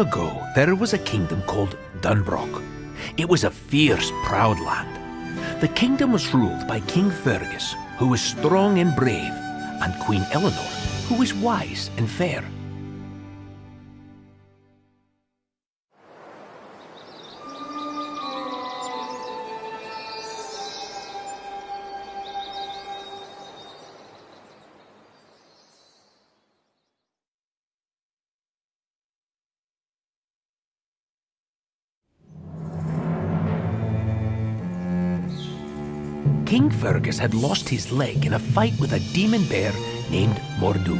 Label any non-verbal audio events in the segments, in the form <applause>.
Long ago, there was a kingdom called Dunbroch. It was a fierce, proud land. The kingdom was ruled by King Fergus, who was strong and brave, and Queen Eleanor, who was wise and fair. King Fergus had lost his leg in a fight with a demon bear named Mordu.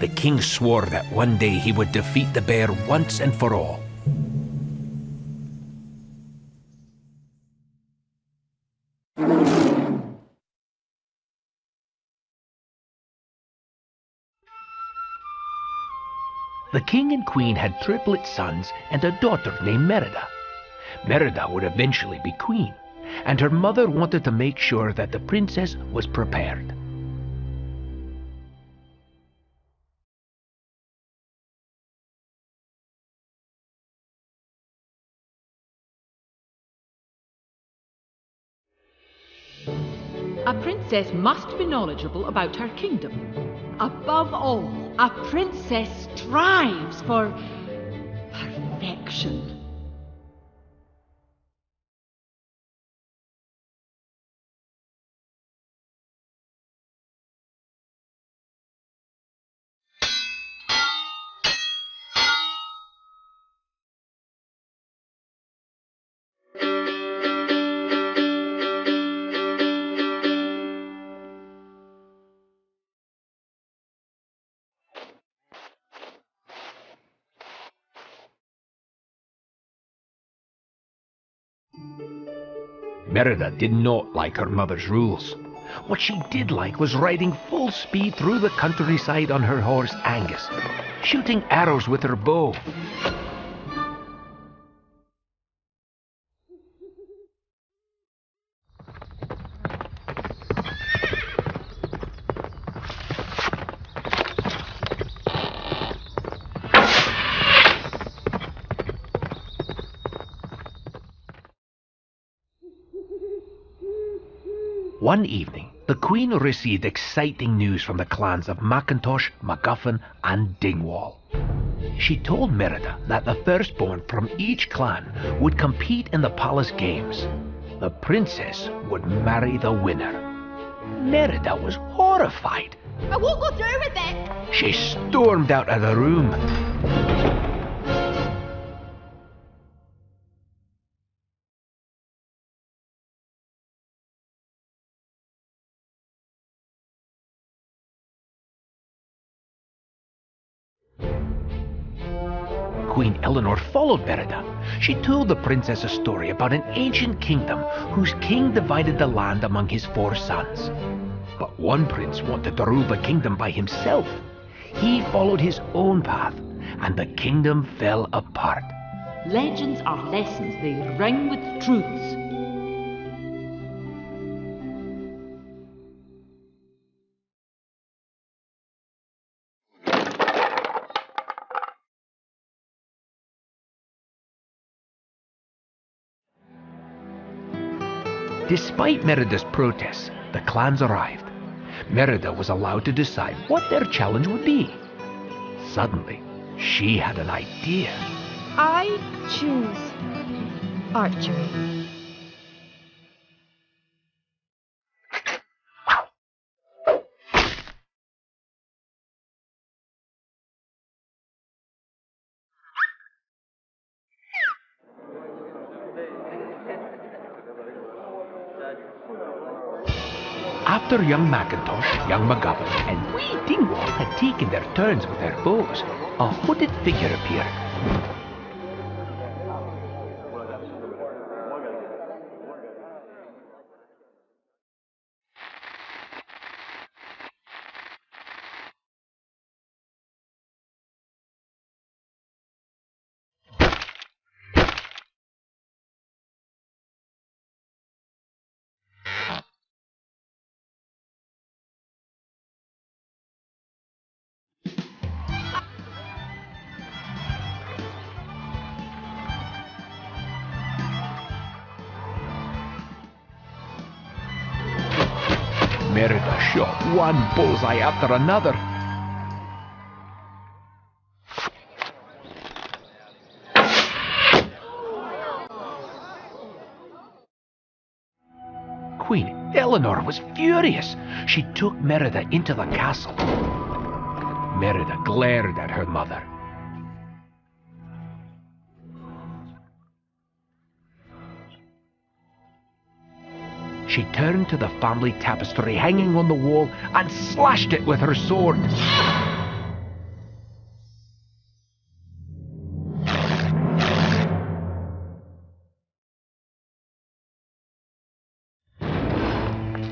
The king swore that one day he would defeat the bear once and for all. The king and queen had triplet sons and a daughter named Merida. Merida would eventually be queen and her mother wanted to make sure that the princess was prepared. A princess must be knowledgeable about her kingdom. Above all, a princess strives for perfection. Merida did not like her mother's rules. What she did like was riding full speed through the countryside on her horse Angus, shooting arrows with her bow, One evening, the Queen received exciting news from the clans of Macintosh, MacGuffin, and Dingwall. She told Merida that the firstborn from each clan would compete in the palace games. The princess would marry the winner. Merida was horrified. I won't go through with it! She stormed out of the room. Eleanor followed Merida. She told the princess a story about an ancient kingdom whose king divided the land among his four sons. But one prince wanted to rule the kingdom by himself. He followed his own path, and the kingdom fell apart. Legends are lessons, they ring with truths. Despite Merida's protests, the clans arrived. Merida was allowed to decide what their challenge would be. Suddenly, she had an idea. I choose archery. After young Macintosh, young MacGuffin, and wee Dingwall had taken their turns with their bows, a hooded figure appeared. Merida shot one bullseye after another. Queen Eleanor was furious. She took Merida into the castle. Merida glared at her mother. She turned to the family tapestry hanging on the wall and slashed it with her sword.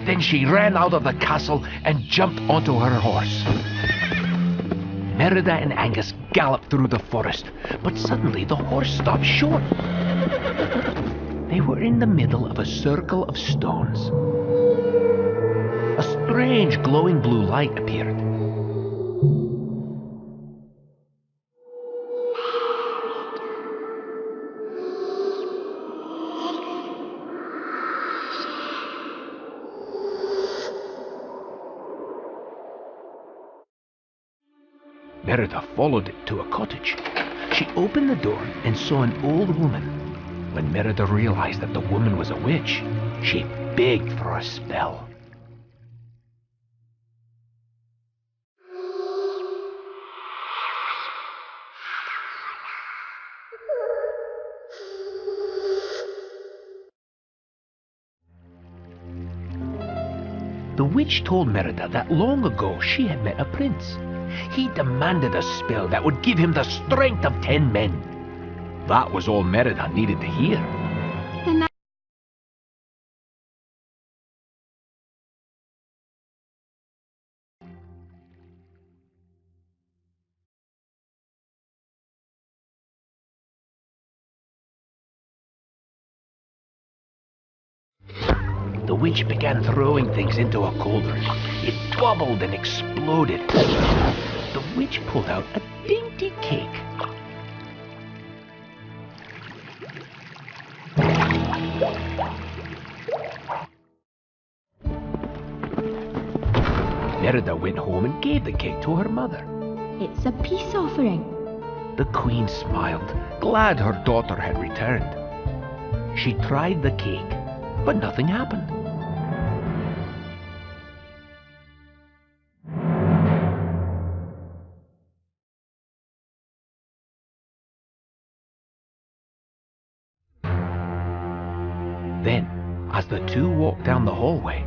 Then she ran out of the castle and jumped onto her horse. Merida and Angus galloped through the forest, but suddenly the horse stopped short. They were in the middle of a circle of stones. A strange glowing blue light appeared. Merida followed it to a cottage. She opened the door and saw an old woman. When Merida realized that the woman was a witch, she begged for a spell. The witch told Merida that long ago she had met a prince. He demanded a spell that would give him the strength of ten men. That was all Merida needed to hear. The witch began throwing things into a cauldron. It bubbled and exploded. The witch pulled out a dainty cake. Merida went home and gave the cake to her mother. it's a peace offering. The queen smiled, glad her daughter had returned. She tried the cake, but nothing happened. Then, as the two walked down the hallway,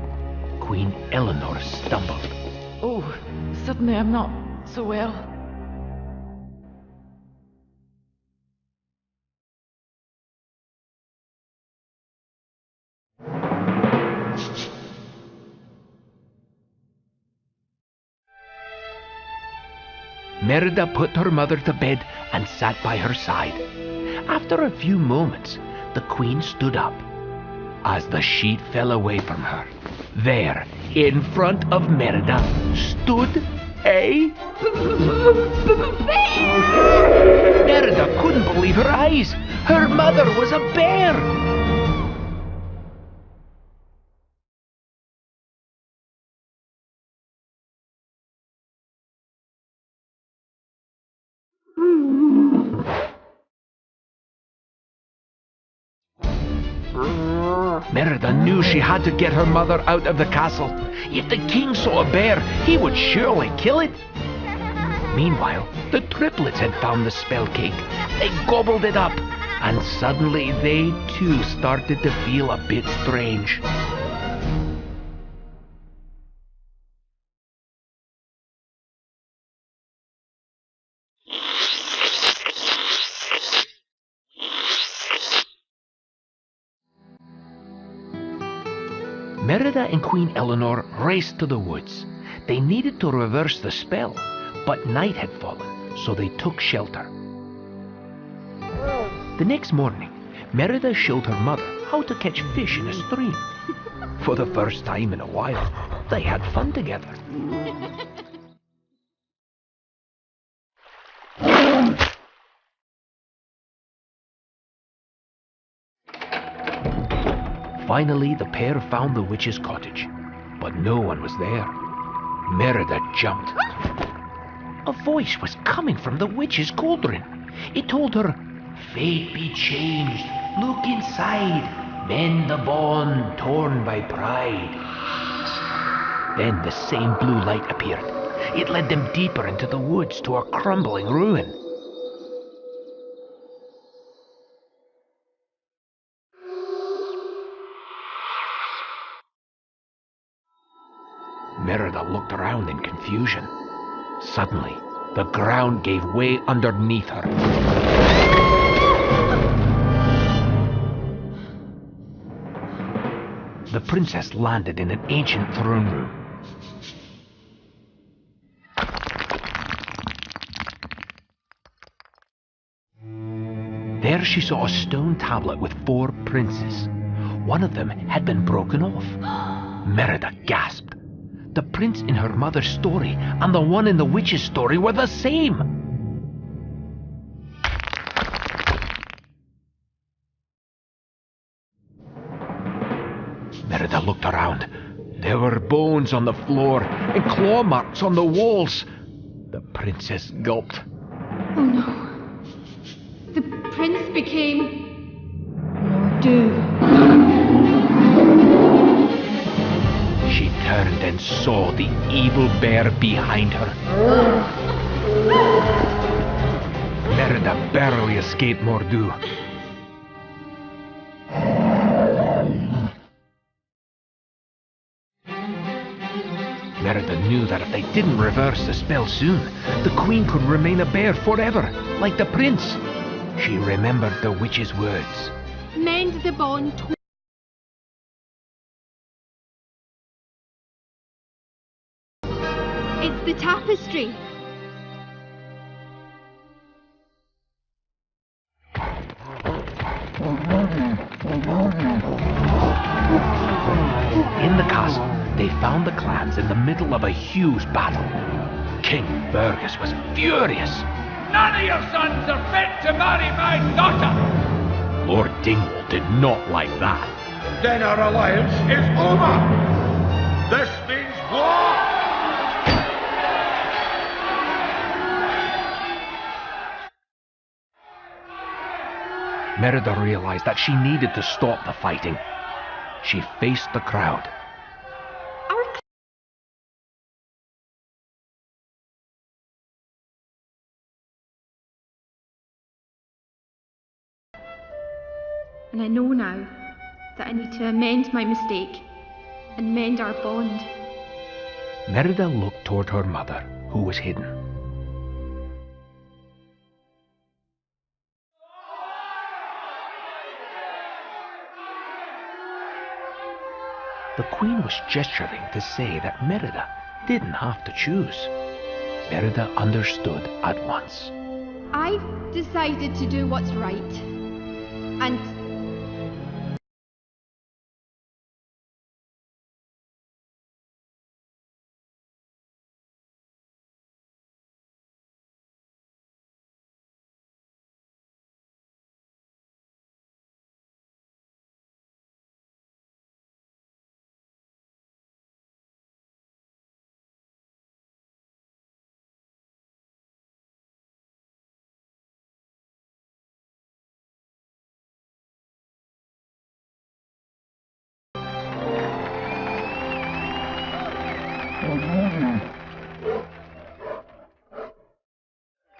Queen Eleanor stumbled. Oh, suddenly I'm not so well. Merida put her mother to bed and sat by her side. After a few moments, the queen stood up. As the sheet fell away from her, there, in front of Merida, stood a. Bear! <laughs> Merida couldn't believe her eyes. Her mother was a bear. <laughs> Merida knew she had to get her mother out of the castle. If the king saw a bear, he would surely kill it. Meanwhile, the triplets had found the spell cake. They gobbled it up, and suddenly they too started to feel a bit strange. Merida and Queen Eleanor raced to the woods. They needed to reverse the spell, but night had fallen, so they took shelter. The next morning, Merida showed her mother how to catch fish in a stream. For the first time in a while, they had fun together. Finally, the pair found the witch's cottage. but no one was there. Merida jumped. A voice was coming from the witch's cauldron. It told her, Fate be changed. Look inside. Mend the bond torn by pride. Then the same blue light appeared. It led them deeper into the woods to a crumbling ruin. Merida looked around in confusion. Suddenly, the ground gave way underneath her. The princess landed in an ancient throne room. There she saw a stone tablet with four princes. One of them had been broken off. <gasps> Merida gasped. The prince in her mother's story and the one in the witch's story were the same. Merida looked around. There were bones on the floor and claw marks on the walls. The princess gulped. Oh no. The prince became. Mordu. She turned and saw the evil bear behind her. Merida barely escaped Mordu. Merida knew that if they didn't reverse the spell soon, the queen could remain a bear forever, like the prince. She remembered the witch's words. Mend the bond. It's the tapestry. In the castle, they found the clans in the middle of a huge battle. King Fergus was furious. None of your sons are fit to marry my daughter. Lord Dingwall did not like that. Then our alliance is over. Merida realized that she needed to stop the fighting. She faced the crowd. And I know now that I need to amend my mistake and mend our bond. Merida looked toward her mother, who was hidden. The queen was gesturing to say that Merida didn't have to choose. Merida understood at once. I've decided to do what's right. And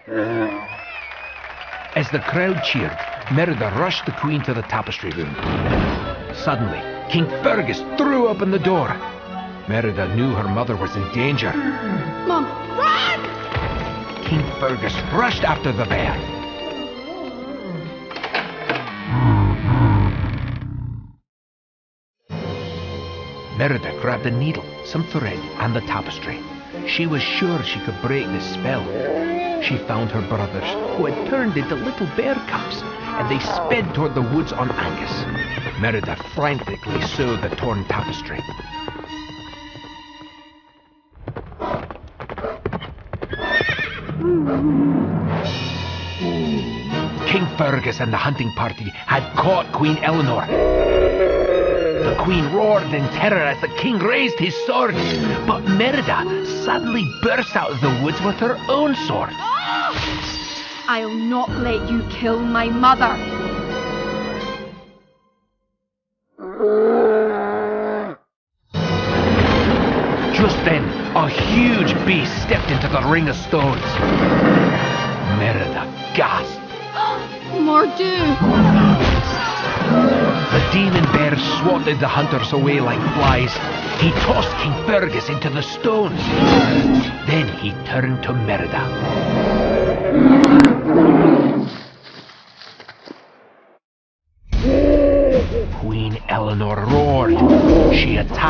As the crowd cheered, Merida rushed the queen to the tapestry room. Suddenly, King Fergus threw open the door. Merida knew her mother was in danger. Mom, run! King Fergus rushed after the bear. Merida grabbed a needle, some thread, and the tapestry. She was sure she could break the spell. She found her brothers, who had turned into little bear cubs, and they sped toward the woods on Angus. Merida frantically sewed the torn tapestry. King Fergus and the hunting party had caught Queen Eleanor. The queen roared in terror as the king raised his sword. But Merida suddenly burst out of the woods with her own sword. I'll not let you kill my mother. Just then, a huge beast stepped into the ring of stones. Merida gasped. Mordu! The demon bear swatted the hunters away like flies. He tossed King Fergus into the stones. Then he turned to Merida.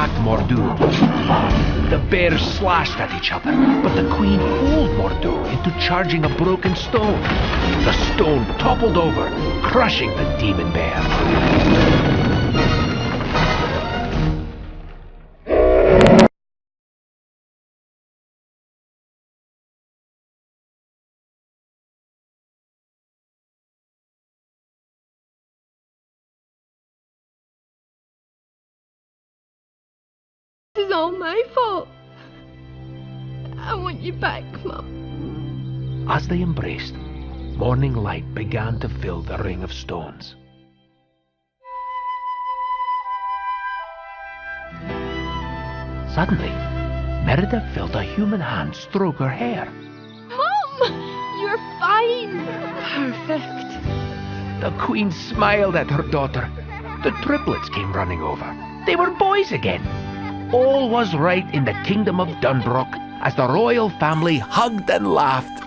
Attacked Mordu. The bears slashed at each other, but the queen fooled Mordu into charging a broken stone. The stone toppled over, crushing the demon bear. Is all my fault. I want you back, Mum. As they embraced, morning light began to fill the ring of stones. Suddenly, Merida felt a human hand stroke her hair. Mum! You're fine! Perfect. The queen smiled at her daughter. The triplets came running over. They were boys again. All was right in the kingdom of Dunbroch as the royal family hugged and laughed